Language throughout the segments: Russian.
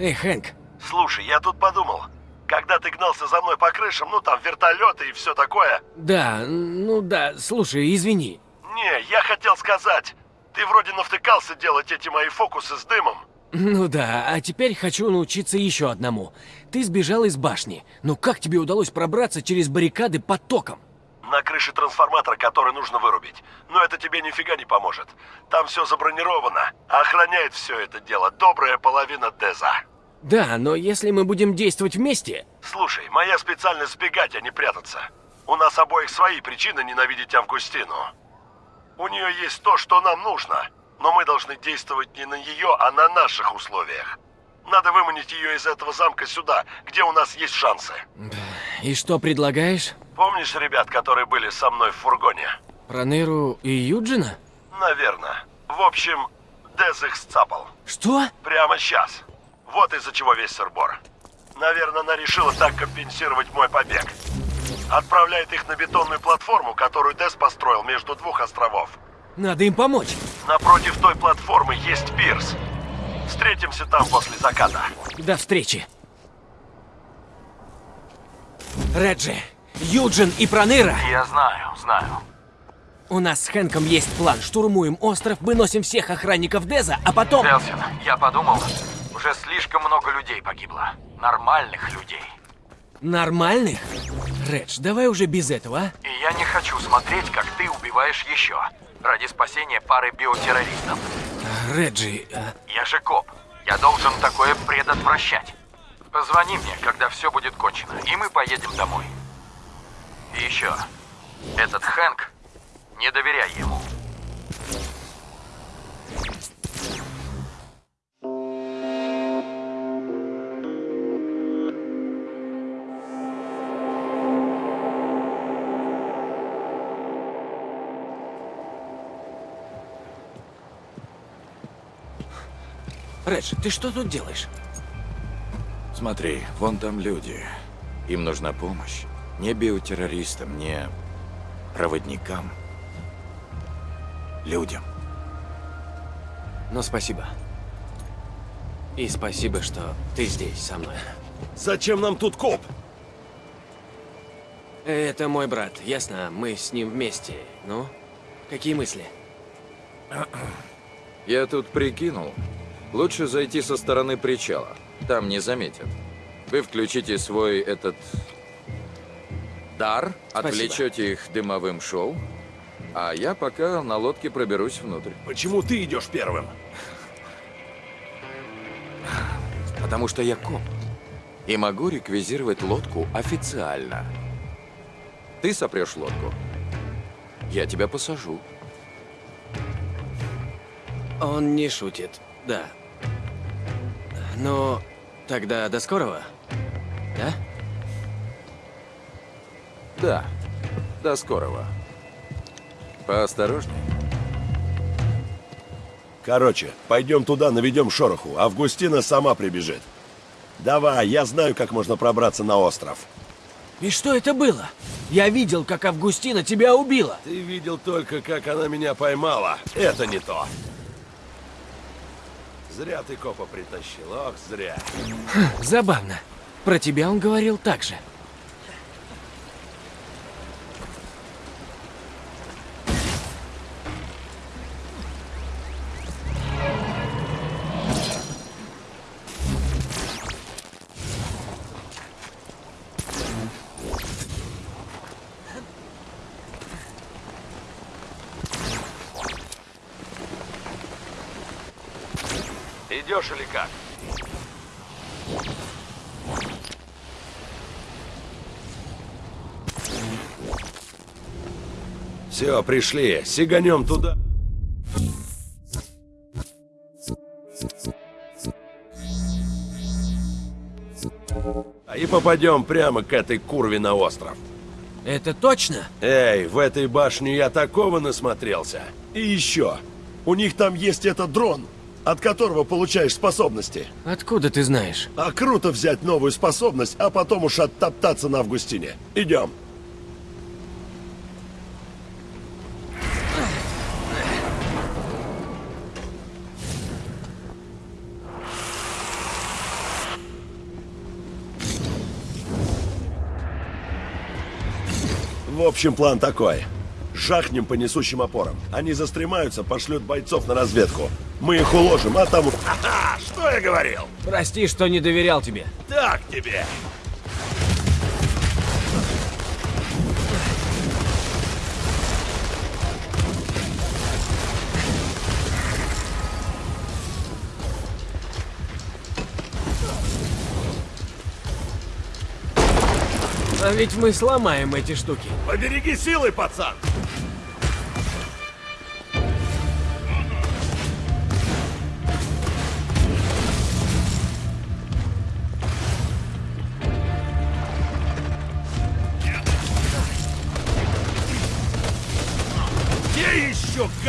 Эй, Хэнк, Слушай, я тут подумал. Когда ты гнался за мной по крышам, ну там вертолеты и все такое. да, ну да, слушай, извини. Не, я хотел сказать. Ты вроде навтыкался делать эти мои фокусы с дымом. Ну да, а теперь хочу научиться еще одному. Ты сбежал из башни, но как тебе удалось пробраться через баррикады под током? На крыше трансформатора, который нужно вырубить. Но это тебе нифига не поможет. Там все забронировано. А охраняет все это дело добрая половина Деза. Да, но если мы будем действовать вместе... Слушай, моя специальность сбегать, а не прятаться. У нас обоих свои причины ненавидеть Августину. У нее есть то, что нам нужно, но мы должны действовать не на ее, а на наших условиях. Надо выманить ее из этого замка сюда, где у нас есть шансы. И что предлагаешь? Помнишь ребят, которые были со мной в фургоне? Проныру и Юджина? Наверное. В общем, Дез их сцапал. Что? Прямо сейчас. Вот из-за чего весь сырбор. Наверное, она решила так компенсировать мой побег. Отправляет их на бетонную платформу, которую Дес построил между двух островов. Надо им помочь. Напротив той платформы есть пирс. Встретимся там после заката. До встречи. Реджи, Юджин и Проныра, Я знаю, знаю. у нас с Хэнком есть план. Штурмуем остров, выносим всех охранников Деза, а потом... Элсин, я подумал, уже слишком много людей погибло. Нормальных людей. Нормальных? Редж, давай уже без этого, а? И я не хочу смотреть, как ты убиваешь еще. Ради спасения пары биотеррористов. Реджи, а, Я же коп. Я должен такое предотвращать. Позвони мне, когда все будет кончено, и мы поедем домой. И еще. Этот Хэнк, не доверяй ему. Редж, ты что тут делаешь? Смотри, вон там люди. Им нужна помощь. Не биотеррористам, не проводникам. Людям. Ну, спасибо. И спасибо, что ты здесь со мной. Зачем нам тут коп? Это мой брат, ясно? Мы с ним вместе. Ну, какие мысли? Я тут прикинул. Лучше зайти со стороны причала. Там не заметят. Вы включите свой этот... дар, Спасибо. отвлечете их дымовым шоу, а я пока на лодке проберусь внутрь. Почему ты идешь первым? Потому что я коп. И могу реквизировать лодку официально. Ты сопрешь лодку. Я тебя посажу. Он не шутит, да. Ну, тогда до скорого. Да? Да. До скорого. Поосторожней. Короче, пойдем туда, наведем шороху. Августина сама прибежит. Давай, я знаю, как можно пробраться на остров. И что это было? Я видел, как Августина тебя убила. Ты видел только, как она меня поймала. Это не то. Зря ты копа притащил, ох, зря. Забавно. Про тебя он говорил так же. Или как? Все, пришли. Сиганем туда. А и попадем прямо к этой курве на остров. Это точно? Эй, в этой башне я такого насмотрелся. И еще. У них там есть этот дрон, от которого получаешь способности. Откуда ты знаешь? А круто взять новую способность, а потом уж оттоптаться на Августине. Идем. В общем, план такой. Жахнем по несущим опорам. Они застремаются, пошлют бойцов на разведку. Мы их уложим, а там... Ха-ха! Что я говорил? Прости, что не доверял тебе. Так тебе! А ведь мы сломаем эти штуки. Побереги силы, пацан!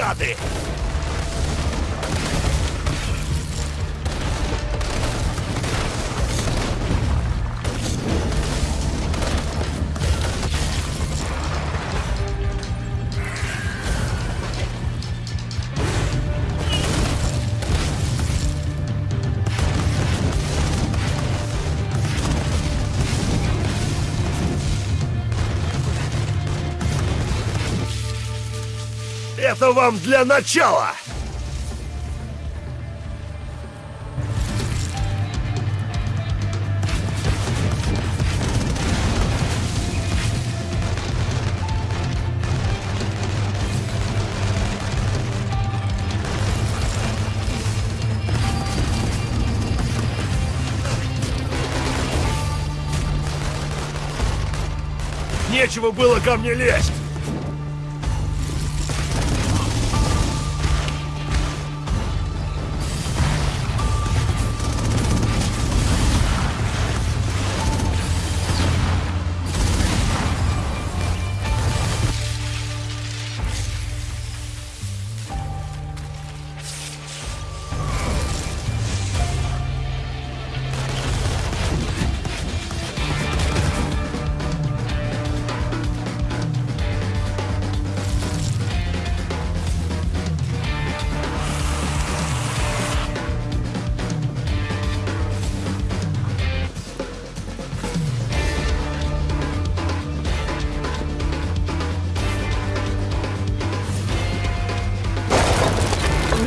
гады? Это вам для начала! Нечего было ко мне лезть!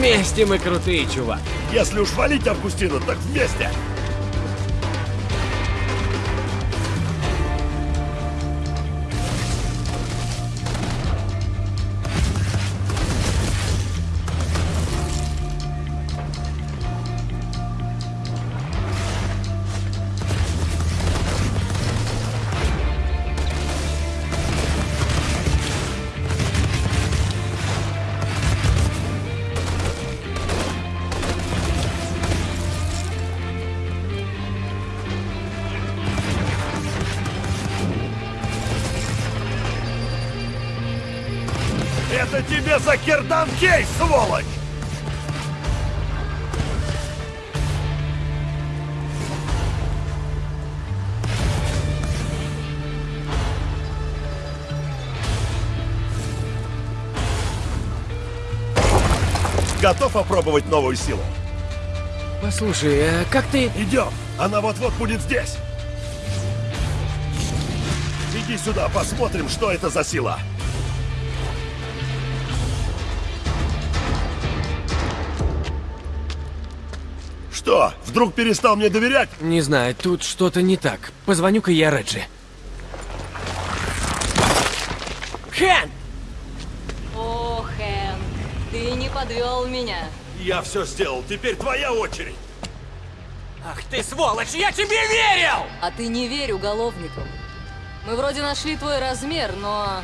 Вместе мы крутые, чувак. Если уж валить Августину, так вместе! Тебе за Кердан Кейс, сволочь! Готов опробовать новую силу? Послушай, а как ты... Идем! Она вот-вот будет здесь! Иди сюда, посмотрим, что это за сила! Что, вдруг перестал мне доверять? Не знаю, тут что-то не так. Позвоню-ка я Реджи. Хэн! О, Хэнк, ты не подвел меня. Я все сделал, теперь твоя очередь. Ах ты сволочь, я тебе верил! А ты не верь уголовникам. Мы вроде нашли твой размер, но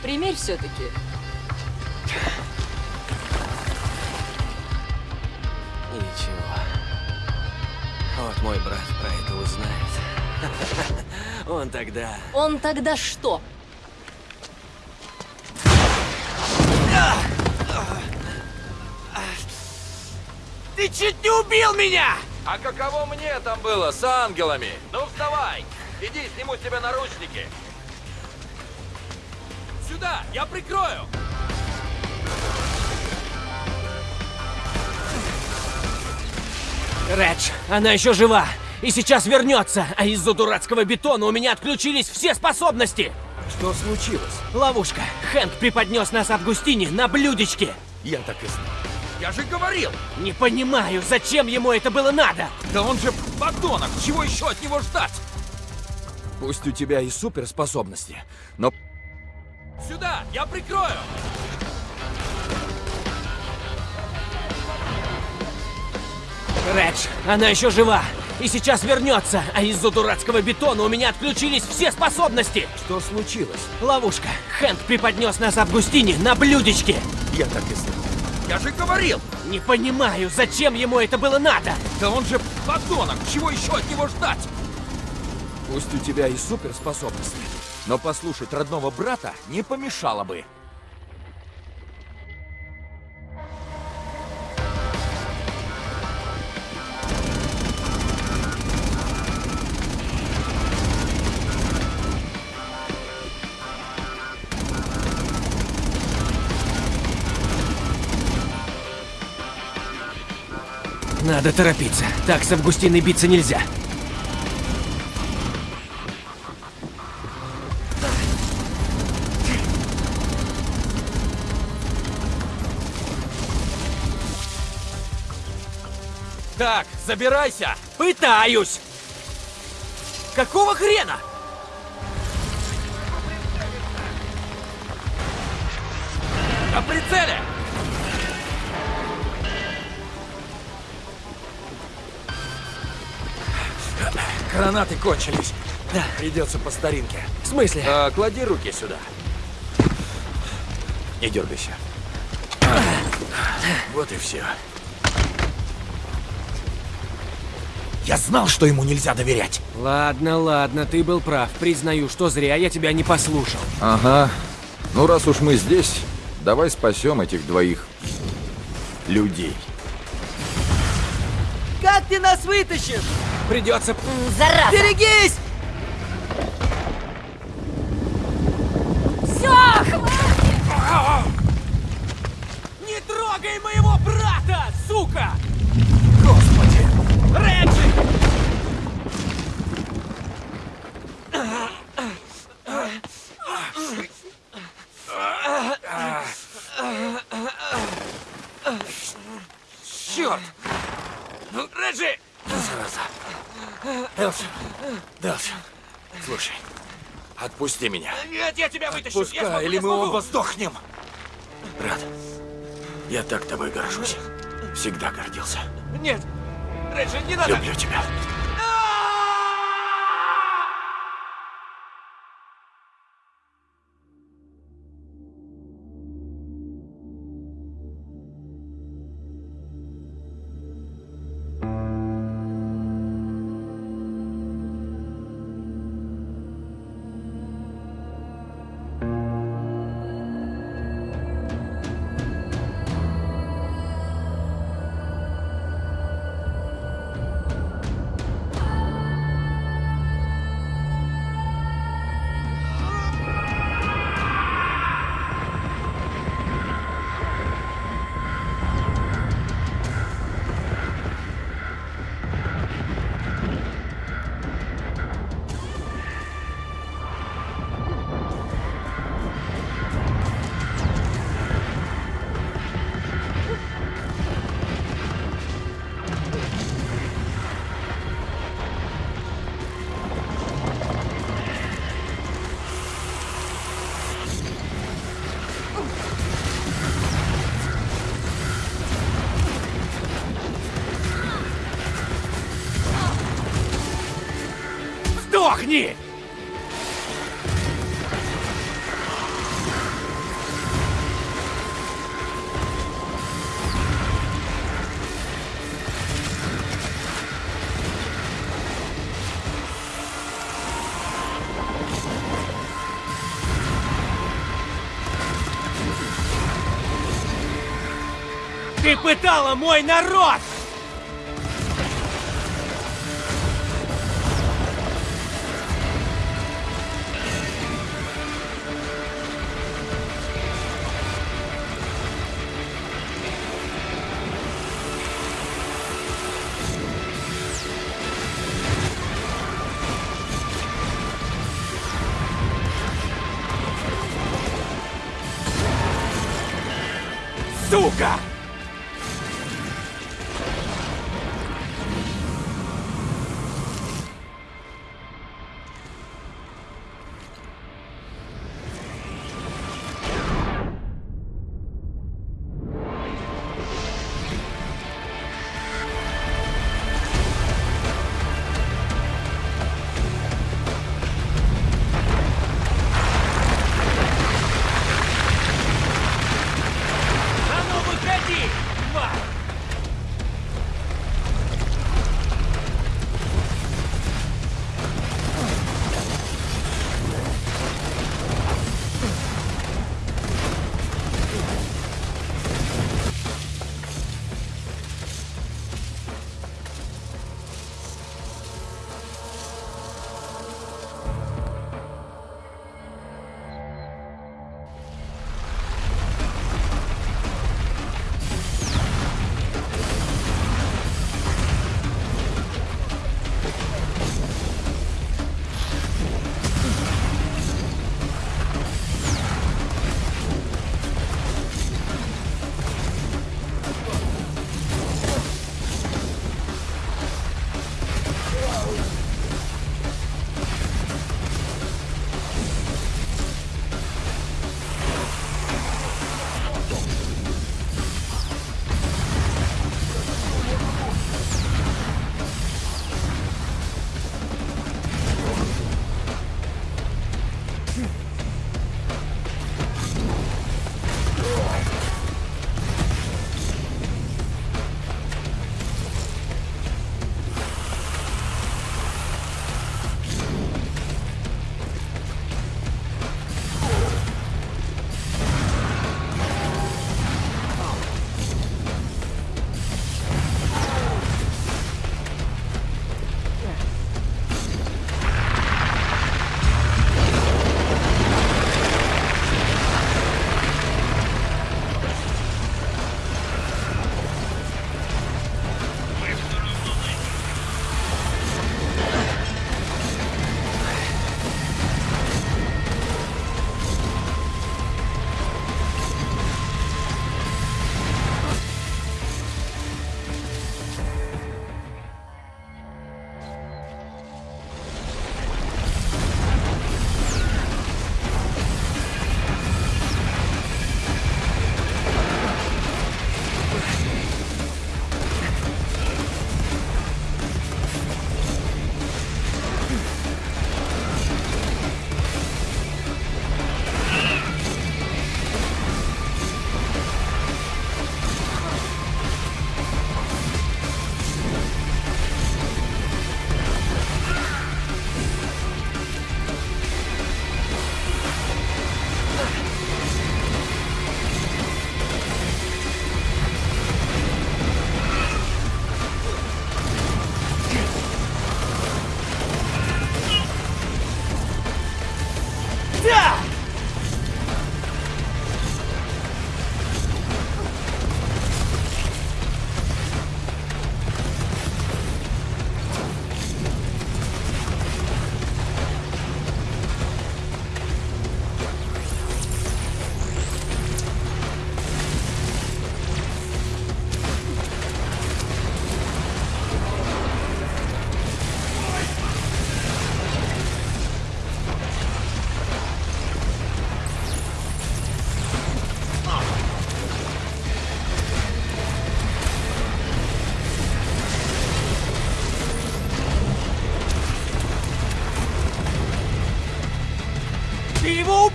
примерь все-таки. Ничего. Вот мой брат про это узнает. Он тогда... Он тогда что? Ты чуть не убил меня! А каково мне там было с ангелами? Ну вставай! Иди, сниму с тебя наручники. Сюда, я прикрою. Редж, она еще жива! И сейчас вернется, а из-за дурацкого бетона у меня отключились все способности! Что случилось? Ловушка. Хэнк преподнес нас Августине на блюдечке. Я так и знал. Я же говорил! Не понимаю, зачем ему это было надо? Да он же подонок! Чего еще от него ждать? Пусть у тебя и суперспособности, но... Сюда! Я прикрою! Редж, она еще жива. И сейчас вернется, а из-за дурацкого бетона у меня отключились все способности. Что случилось? Ловушка. Хэнк преподнес нас Августине на блюдечке. Я так и знал. Я же говорил! Не понимаю, зачем ему это было надо? Да он же подонок! Чего еще от него ждать? Пусть у тебя и суперспособности, но послушать родного брата не помешало бы. Надо торопиться. Так с Августиной биться нельзя. Так, забирайся! Пытаюсь! Какого хрена? Гранаты кончились. Да. Придется по старинке. В смысле? А, клади руки сюда. Не дергайся. Вот и все. Я знал, что ему нельзя доверять. Ладно, ладно, ты был прав. Признаю, что зря я тебя не послушал. Ага. Ну, раз уж мы здесь, давай спасем этих двоих людей. Как ты нас вытащишь? Придется... Зараза! Берегись! Отпусти меня. Нет, я тебя вытащу! я смогу, или я мы оба сдохнем. Брат, я так тобой горжусь. Всегда гордился. Нет! Реджи, не надо! Люблю тебя. Сдохни! Ты пытала мой народ!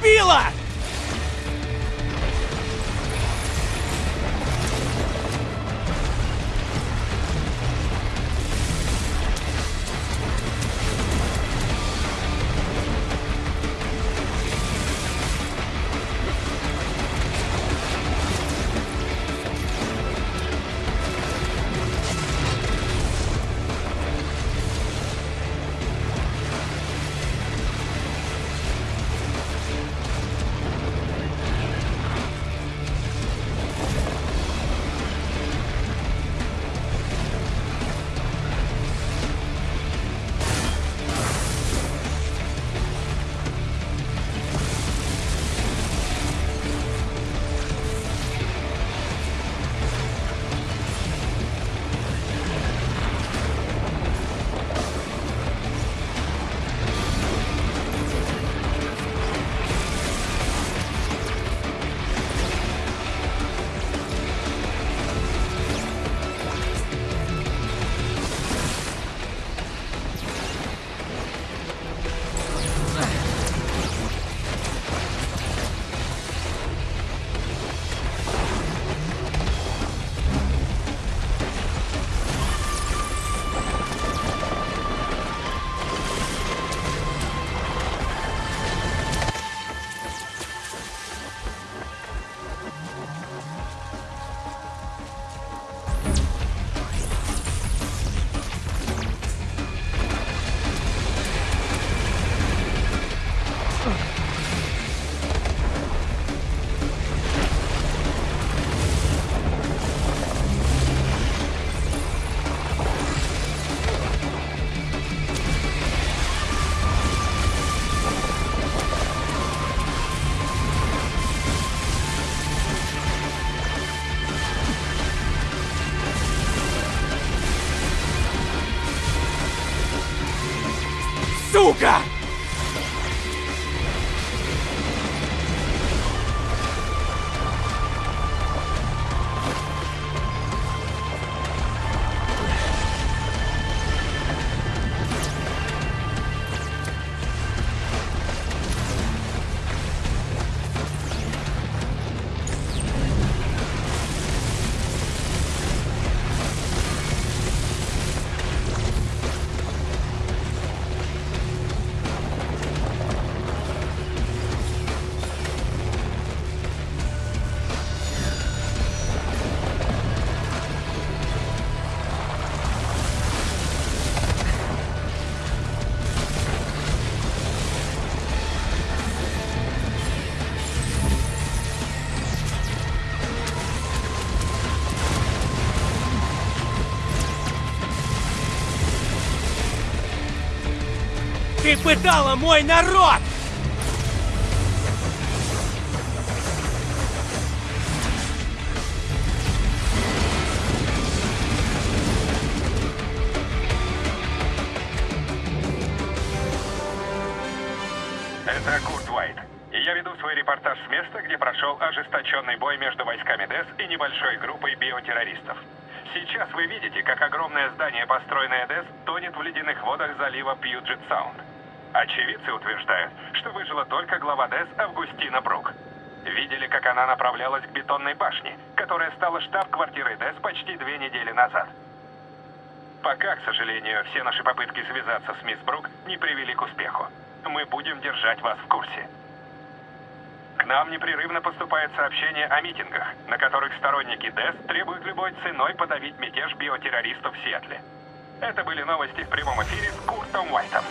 Убила! Сука! Пытала мой народ! Это Курт Уайт. И я веду свой репортаж с места, где прошел ожесточенный бой между войсками ДЭС и небольшой группой биотеррористов. Сейчас вы видите, как огромное здание, построенное ДЭС, тонет в ледяных водах залива Пьюджет Саунд. Очевидцы утверждают, что выжила только глава ДЭС Августина Брук. Видели, как она направлялась к бетонной башне, которая стала штаб-квартирой ДЭС почти две недели назад. Пока, к сожалению, все наши попытки связаться с мисс Брук не привели к успеху. Мы будем держать вас в курсе. К нам непрерывно поступают сообщения о митингах, на которых сторонники ДЭС требуют любой ценой подавить мятеж биотеррористов в Сиэтле. Это были новости в прямом эфире с Куртом Уайтом.